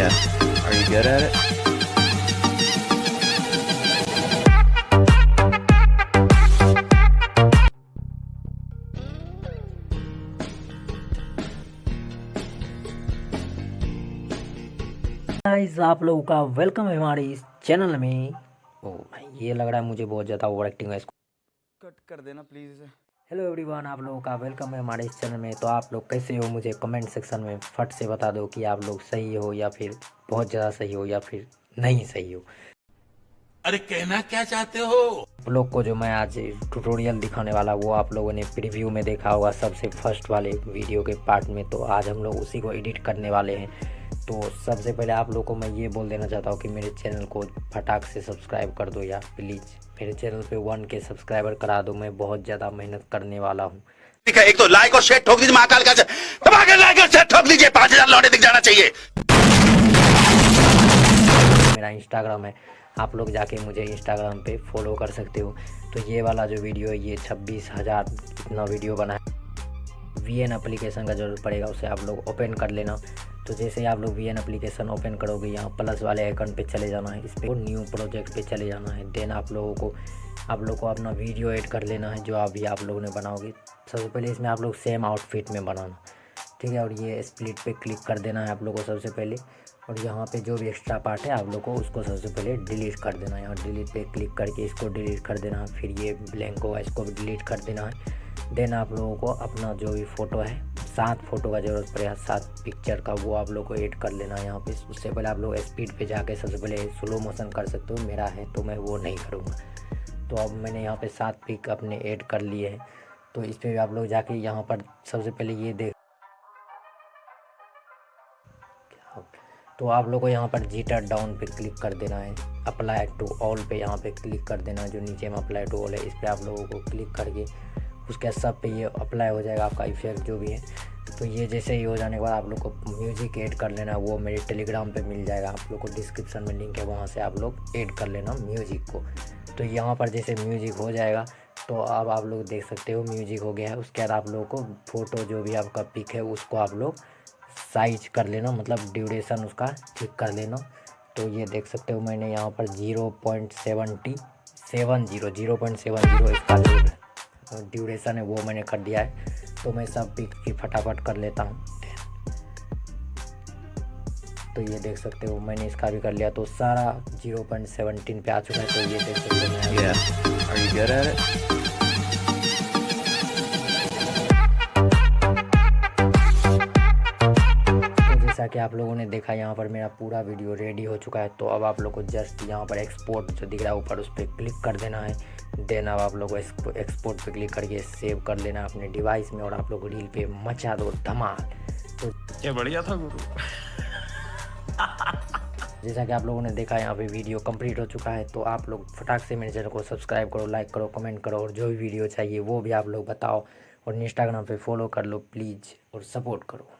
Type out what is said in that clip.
Yeah. Are you good at it? Guys आप लोगों का वेलकम है हमारे इस चैनल में ओ भाई ये लग रहा है मुझे बहुत ज़्यादा ओवर एक्टिंग है इसको कट कर देना प्लीज़ इसे हेलो एवरीवन आप लोगों का वेलकम है हमारे इस चैनल में। तो आप लोग कैसे हो? मुझे कमेंट सेक्शन में फट से बता दो कि आप लोग सही हो या फिर बहुत ज़्यादा सही हो या फिर नहीं सही हो। अरे कहना क्या चाहते हो? आप लोग को जो मैं आज ट्यूटोरियल दिखाने वाला वो आप लोगों ने प्रीव्यू में देखा होगा सबसे फ़र्स्ट वाले वीडियो के पार्ट में। तो आज हम लोग उसी को एडिट करने वाले हैं। तो सबसे पहले आप लोग को मैं ये बोल देना चाहता हूँ कि मेरे चैनल को फटाक से सब्सक्राइब कर दो या प्लीज़ मेरे चैनल पे वन के सब्सक्राइबर करा दो। मैं बहुत ज़्यादा मेहनत करने वाला हूँ। ठीक है एक तो लाइक और शेयर ठोक दीजिए महाकाल का लाइक और शेयर ठोक दीजिए पाँच हज़ार लौटे दिख जाना चाहिए। मेरा इंस्टाग्राम है आप लोग जाके मुझे इंस्टाग्राम पे फॉलो कर सकते हो। तो ये वाला जो वीडियो है ये छब्बीस हज़ार इतना वीडियो बना है। वी एन अप्लीकेशन का ज़रूरत पड़ेगा उसे आप लोग ओपन कर लेना। तो जैसे ही आप लोग वी एन अप्लीकेशन ओपन करोगे, यहाँ प्लस वाले आइकन पे चले जाना है। इस पर न्यू प्रोजेक्ट पे चले जाना है। देन आप लोगों को, आप लोग को अपना वीडियो ऐड कर लेना है, जो अभी आप लोगों ने बनाओगे। सबसे पहले इसमें आप लोग सेम आउटफिट में बनाना। ठीक है? और ये स्प्लिट पे क्लिक कर देना है आप लोग को सबसे पहले। और यहाँ पे जो भी एक्स्ट्रा पार्ट है, आप लोग को उसको सबसे पहले डिलीट कर देना है। यहाँ डिलीट पे क्लिक करके इसको डिलीट कर देना है। फिर ये ब्लैंक होगा इसको डिलीट कर देना है। देन आप लोगों को अपना जो भी फ़ोटो है सात फ़ोटो का ज़रूरत पड़ेगा सात पिक्चर का, वो आप लोग को ऐड कर लेना है यहाँ पे। उससे पहले आप लोग स्पीड पे जाके सबसे पहले स्लो मोशन कर सकते हो, मेरा है तो मैं वो नहीं करूँगा। तो अब मैंने यहाँ पे सात पिक अपने ऐड कर लिए हैं। तो इस पर भी आप लोग जाके यहाँ पर सबसे पहले ये देख तो आप लोग को यहाँ पर जीटर डाउन पे क्लिक कर देना है। अप्लाई टू ऑल पे यहाँ पे क्लिक कर देना है, जो नीचे में अप्लाई टू ऑल है, इस पर आप लोगों को क्लिक करके उसके सब पे ये अप्लाई हो जाएगा आपका इफ़ेक्ट जो भी है। तो ये जैसे ही हो जाने के बाद आप लोग को म्यूज़िक ऐड कर लेना, वो मेरे टेलीग्राम पे मिल जाएगा। आप लोग को डिस्क्रिप्शन में लिंक है, वहाँ से आप लोग ऐड कर लेना म्यूज़िक को। तो यहाँ पर जैसे म्यूज़िक हो जाएगा तो अब आप लोग देख सकते हो म्यूज़िक हो गया है। उसके बाद आप लोगों को फ़ोटो जो भी आपका पिक है, उसको आप लोग साइज़ कर लेना मतलब ड्यूरेशन उसका ठीक कर लेना। तो ये देख सकते हो मैंने यहाँ पर zero point seventy seven zero zero point seven zero इसका ड्यूरेशन है, वो मैंने कर दिया है तो मैं सब पिक की फटाफट कर लेता हूँ। तो ये देख सकते हो, मैंने इसका भी कर लिया तो सारा ज़ीरो पॉइंट सेवनटीन पे आ चुका है तो ये देख सकते हो। जैसा कि आप लोगों ने देखा यहाँ पर मेरा पूरा वीडियो रेडी हो चुका है। तो अब आप लोग को जस्ट यहाँ पर एक्सपोर्ट जो दिख रहा है ऊपर उस पर क्लिक कर देना है। देन अब आप लोग को एक्सपोर्ट पे क्लिक करके सेव कर लेना अपने डिवाइस में और आप लोग रील पे मचा दो धमाल। तो ये बढ़िया था गुरु। जैसा कि आप लोगों ने देखा यहाँ पे वीडियो कंप्लीट हो चुका है। तो आप लोग फटाक से मेरे चैनल को सब्सक्राइब करो लाइक करो कमेंट करो और जो भी वीडियो चाहिए वो भी आप लोग बताओ। और इंस्टाग्राम पे फॉलो कर लो प्लीज़ और सपोर्ट करो।